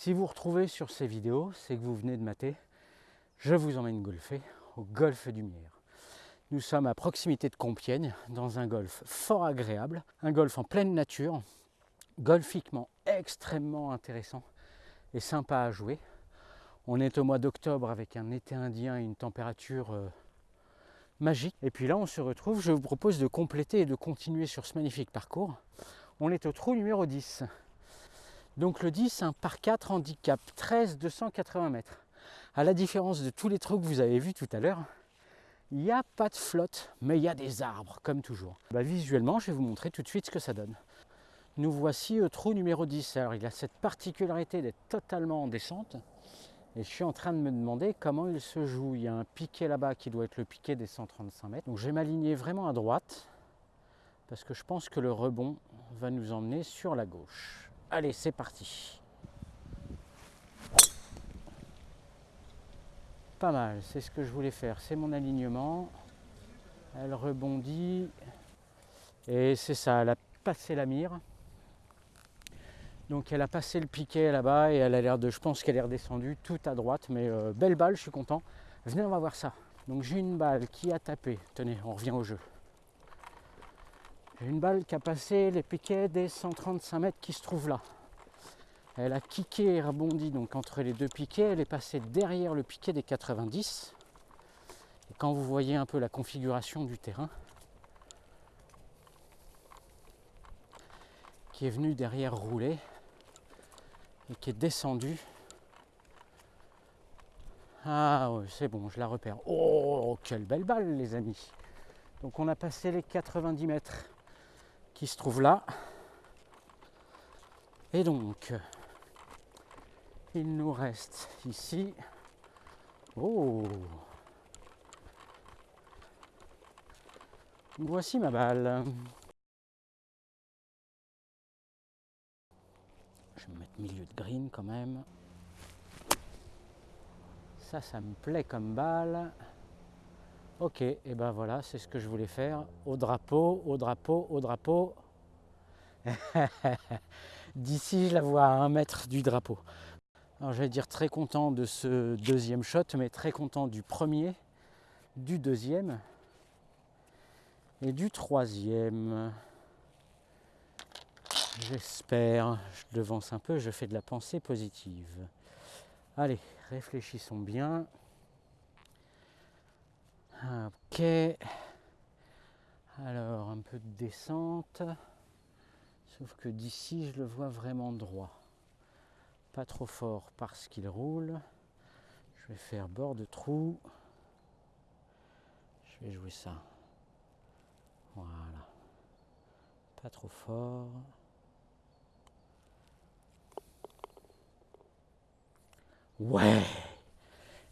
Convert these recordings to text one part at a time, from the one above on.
Si vous retrouvez sur ces vidéos, c'est que vous venez de mater. Je vous emmène golfer au golfe du Mière. Nous sommes à proximité de Compiègne, dans un golfe fort agréable, un golfe en pleine nature, golfiquement extrêmement intéressant et sympa à jouer. On est au mois d'octobre avec un été indien et une température euh, magique. Et puis là, on se retrouve, je vous propose de compléter et de continuer sur ce magnifique parcours. On est au trou numéro 10. Donc le 10, un par 4 handicap, 13 280 mètres. À la différence de tous les trous que vous avez vus tout à l'heure, il n'y a pas de flotte, mais il y a des arbres, comme toujours. Bah, visuellement, je vais vous montrer tout de suite ce que ça donne. Nous voici au trou numéro 10. Alors il a cette particularité d'être totalement en descente. Et je suis en train de me demander comment il se joue. Il y a un piquet là-bas qui doit être le piquet des 135 mètres. Donc je vais m'aligner vraiment à droite parce que je pense que le rebond va nous emmener sur la gauche. Allez, c'est parti. Pas mal, c'est ce que je voulais faire. C'est mon alignement. Elle rebondit. Et c'est ça, elle a passé la mire. Donc elle a passé le piquet là-bas et elle a l'air de, je pense qu'elle est redescendue tout à droite, mais euh, belle balle, je suis content. Venez, on va voir ça. Donc j'ai une balle qui a tapé, tenez, on revient au jeu. Une balle qui a passé les piquets des 135 mètres qui se trouvent là. Elle a kické et rebondi donc entre les deux piquets, elle est passée derrière le piquet des 90. Et quand vous voyez un peu la configuration du terrain, qui est venu derrière rouler, et qui est descendu. Ah c'est bon, je la repère. Oh, quelle belle balle, les amis. Donc on a passé les 90 mètres qui se trouvent là. Et donc, il nous reste ici. Oh Voici ma balle. Je vais mettre milieu de green quand même. Ça, ça me plaît comme balle. Ok, et ben voilà, c'est ce que je voulais faire. Au drapeau, au drapeau, au drapeau. D'ici, je la vois à un mètre du drapeau. Alors, j'allais dire très content de ce deuxième shot, mais très content du premier, du deuxième et du troisième. J'espère, je devance un peu, je fais de la pensée positive. Allez, réfléchissons bien. Ok. Alors, un peu de descente. Sauf que d'ici, je le vois vraiment droit. Pas trop fort parce qu'il roule. Je vais faire bord de trou. Je vais jouer ça. Voilà. Pas trop fort. Ouais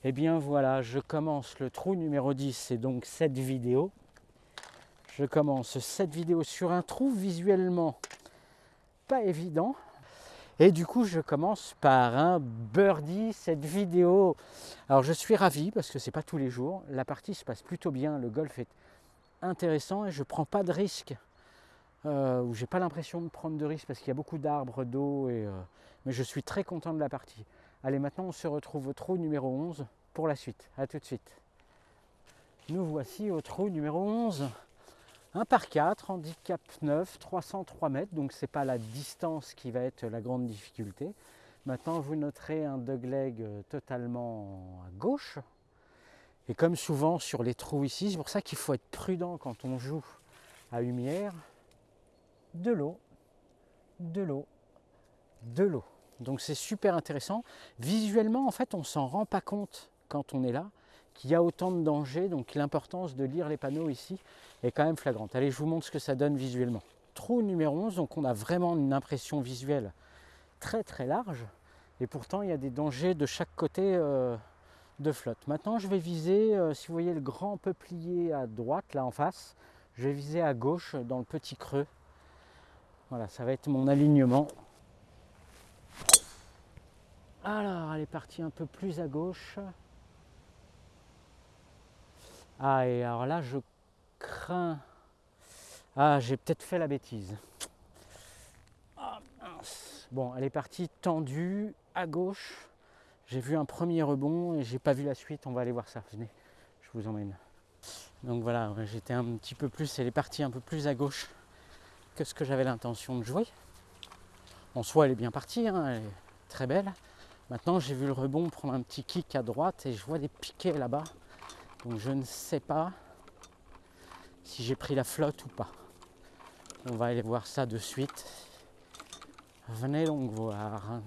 eh bien voilà, je commence le trou numéro 10, c'est donc cette vidéo. Je commence cette vidéo sur un trou visuellement pas évident. Et du coup, je commence par un birdie, cette vidéo. Alors, je suis ravi parce que c'est pas tous les jours. La partie se passe plutôt bien. Le golf est intéressant et je prends pas de risque. Euh, ou j'ai pas l'impression de prendre de risque parce qu'il y a beaucoup d'arbres, d'eau. Euh, mais je suis très content de la partie. Allez, maintenant on se retrouve au trou numéro 11 pour la suite. A tout de suite. Nous voici au trou numéro 11. Un par 4, handicap 9, 303 mètres, donc ce n'est pas la distance qui va être la grande difficulté. Maintenant, vous noterez un dogleg totalement à gauche. Et comme souvent sur les trous ici, c'est pour ça qu'il faut être prudent quand on joue à lumière. De l'eau, de l'eau, de l'eau. Donc c'est super intéressant. Visuellement, en fait, on ne s'en rend pas compte quand on est là, qu'il y a autant de dangers. Donc l'importance de lire les panneaux ici est quand même flagrante. Allez, je vous montre ce que ça donne visuellement. Trou numéro 11, donc on a vraiment une impression visuelle très très large. Et pourtant, il y a des dangers de chaque côté euh, de flotte. Maintenant, je vais viser, euh, si vous voyez le grand peuplier à droite, là en face, je vais viser à gauche dans le petit creux. Voilà, ça va être mon alignement. Alors, elle est partie un peu plus à gauche. Ah, et alors là, je crains... Ah, j'ai peut-être fait la bêtise. Ah, Bon, elle est partie tendue à gauche. J'ai vu un premier rebond et j'ai pas vu la suite. On va aller voir ça. Venez, je vous emmène. Donc voilà, j'étais un petit peu plus, elle est partie un peu plus à gauche que ce que j'avais l'intention de jouer. En soi, elle est bien partie, hein, elle est très belle. Maintenant, j'ai vu le rebond prendre un petit kick à droite et je vois des piquets là-bas. Donc je ne sais pas si j'ai pris la flotte ou pas. On va aller voir ça de suite. Venez donc voir.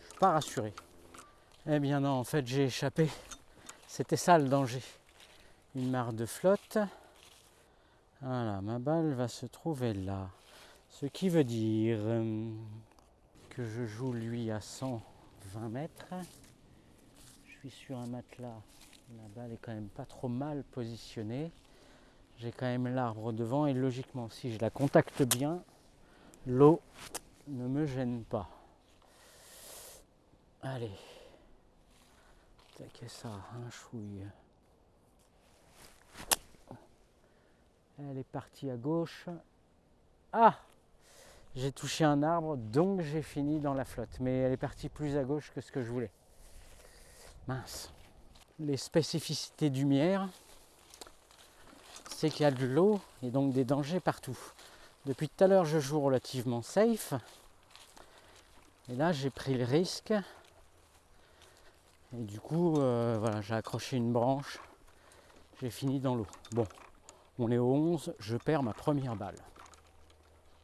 Je suis pas rassuré. Eh bien non, en fait j'ai échappé. C'était ça le danger. Une mare de flotte. Voilà, ma balle va se trouver là. Ce qui veut dire euh, que je joue lui à 120 mètres. Je suis sur un matelas. La balle est quand même pas trop mal positionnée. J'ai quand même l'arbre devant et logiquement, si je la contacte bien, l'eau ne me gêne pas. Allez. Taquez ça, un chouille. Elle est partie à gauche. Ah J'ai touché un arbre, donc j'ai fini dans la flotte. Mais elle est partie plus à gauche que ce que je voulais. Mince. Les spécificités du Mière, c'est qu'il y a de l'eau et donc des dangers partout. Depuis tout à l'heure, je joue relativement safe. Et là, j'ai pris le risque. Et du coup, euh, voilà, j'ai accroché une branche. J'ai fini dans l'eau. Bon, on est au 11, je perds ma première balle.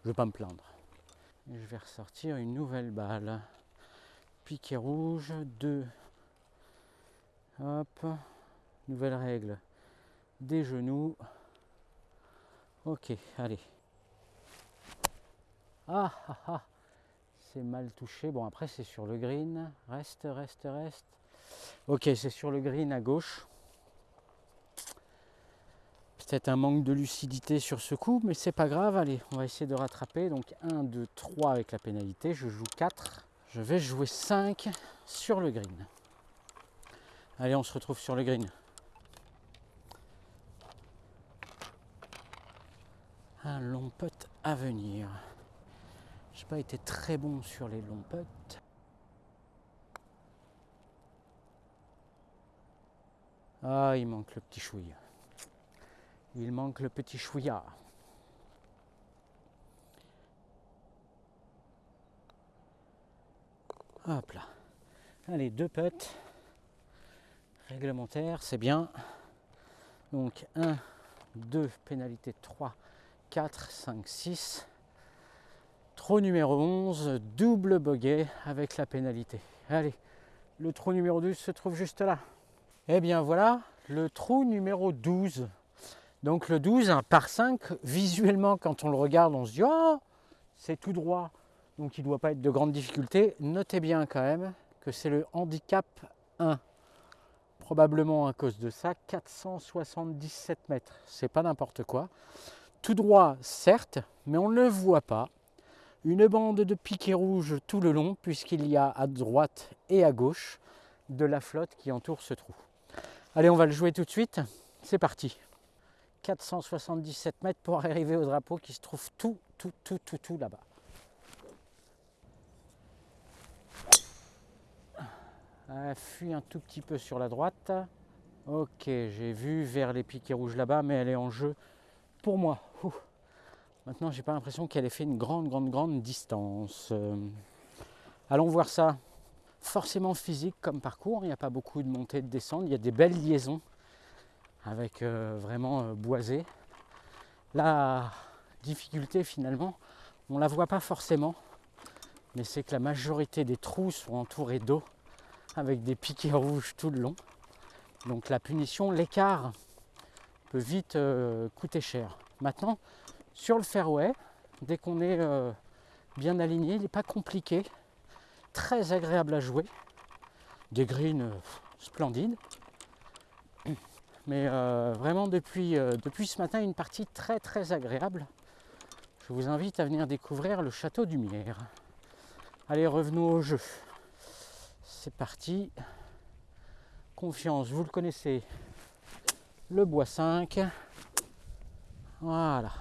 Je ne vais pas me plaindre. Je vais ressortir une nouvelle balle. Piquet rouge, 2. Hop. Nouvelle règle. Des genoux. Ok, allez. Ah ah ah C'est mal touché. Bon après c'est sur le green. Reste, reste, reste. Ok, c'est sur le green à gauche. Peut-être un manque de lucidité sur ce coup, mais c'est pas grave. Allez, on va essayer de rattraper. Donc 1, 2, 3 avec la pénalité. Je joue 4. Je vais jouer 5 sur le green. Allez, on se retrouve sur le green. Un long putt à venir. J'ai pas été très bon sur les longs putts. Ah, il manque le petit chouille. Il manque le petit chouillard. Hop là. Allez, deux putts réglementaires, c'est bien. Donc 1, 2, pénalité 3, 4, 5, 6. Trou numéro 11, double bogey avec la pénalité. Allez, le trou numéro 12 se trouve juste là. Et eh bien voilà, le trou numéro 12. Donc le 12, un par 5, visuellement quand on le regarde, on se dit oh, c'est tout droit. Donc il ne doit pas être de grande difficulté. Notez bien quand même que c'est le handicap 1. Probablement à cause de ça, 477 mètres. C'est pas n'importe quoi. Tout droit, certes, mais on ne le voit pas. Une bande de piquets rouges tout le long, puisqu'il y a à droite et à gauche de la flotte qui entoure ce trou. Allez, on va le jouer tout de suite. C'est parti. 477 mètres pour arriver au drapeau qui se trouve tout, tout, tout, tout, tout là-bas. Elle fuit un tout petit peu sur la droite. Ok, j'ai vu vers les piquets rouges là-bas, mais elle est en jeu pour moi. Maintenant, j'ai pas l'impression qu'elle ait fait une grande, grande, grande distance. Euh, allons voir ça. Forcément physique comme parcours, il n'y a pas beaucoup de montées et de descentes, il y a des belles liaisons avec euh, vraiment euh, boisé. La difficulté finalement, on ne la voit pas forcément, mais c'est que la majorité des trous sont entourés d'eau avec des piquets rouges tout le long. Donc la punition, l'écart peut vite euh, coûter cher. Maintenant, sur le fairway, dès qu'on est bien aligné, il n'est pas compliqué, très agréable à jouer, des greens splendides. Mais euh, vraiment depuis, euh, depuis ce matin, une partie très très agréable. Je vous invite à venir découvrir le château du Mière. Allez, revenons au jeu. C'est parti. Confiance, vous le connaissez. Le bois 5. Voilà.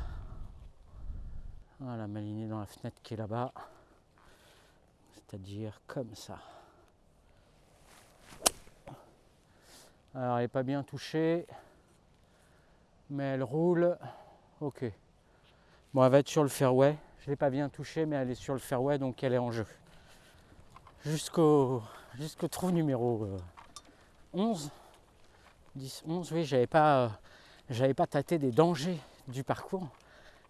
Voilà, m'aligner dans la fenêtre qui est là-bas. C'est-à-dire comme ça. Alors, elle n'est pas bien touchée, mais elle roule. Ok. Bon, elle va être sur le fairway. Je ne l'ai pas bien touchée, mais elle est sur le fairway, donc elle est en jeu. Jusqu'au trou numéro 11. 10, 11, oui, j'avais pas, pas tâté des dangers du parcours.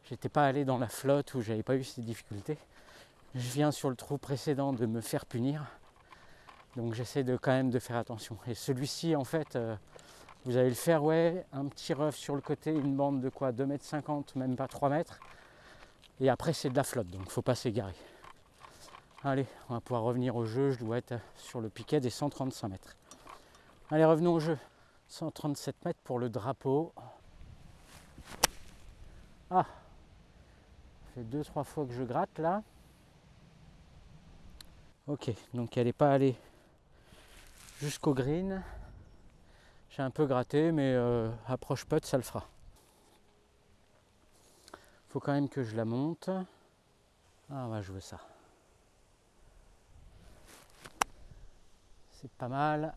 J'étais pas allé dans la flotte où j'avais pas eu ces difficultés. Je viens sur le trou précédent de me faire punir. Donc j'essaie de quand même de faire attention. Et celui-ci, en fait, euh, vous avez le fairway, un petit rough sur le côté, une bande de quoi 2,50 m, même pas 3 mètres. Et après, c'est de la flotte, donc faut pas s'égarer. Allez, on va pouvoir revenir au jeu. Je dois être sur le piquet des 135 mètres. Allez, revenons au jeu. 137 mètres pour le drapeau. Ah, ça fait deux, trois fois que je gratte là. Ok, donc elle n'est pas allée jusqu'au green. J'ai un peu gratté, mais euh, approche putt, ça le fera. Faut quand même que je la monte. Ah, on va jouer ça. C'est pas mal.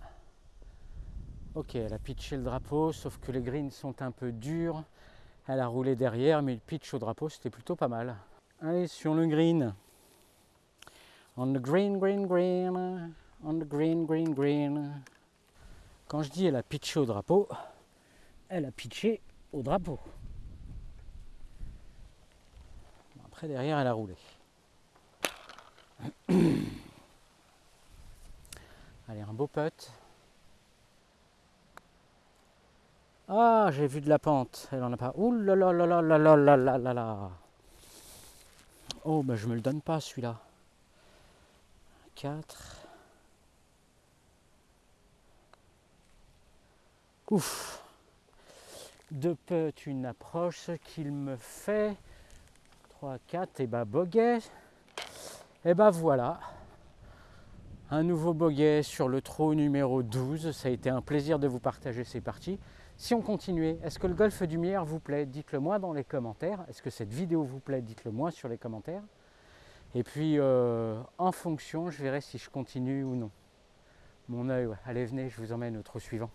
Ok, elle a pitché le drapeau, sauf que les greens sont un peu durs. Elle a roulé derrière, mais le pitch au drapeau, c'était plutôt pas mal. Allez, sur le green. On the green, green, green. On the green, green, green. Quand je dis elle a pitché au drapeau, elle a pitché au drapeau. Après, derrière, elle a roulé. Allez, un beau putt. Ah, j'ai vu de la pente. Elle en a pas. Ouh. Oh, ben je me le donne pas celui-là. 4. Ouf. Deux putts, une approche qu'il me fait. 3, 4, et bah boguet. Et bah voilà. Un nouveau boguet sur le trot numéro 12. Ça a été un plaisir de vous partager ces parties. Si on continuait, est-ce que le golf du meilleur vous plaît? Dites-le moi dans les commentaires. Est-ce que cette vidéo vous plaît? Dites-le moi sur les commentaires. Et puis, euh, en fonction, je verrai si je continue ou non. Mon œil, allez, venez, je vous emmène au trou suivant.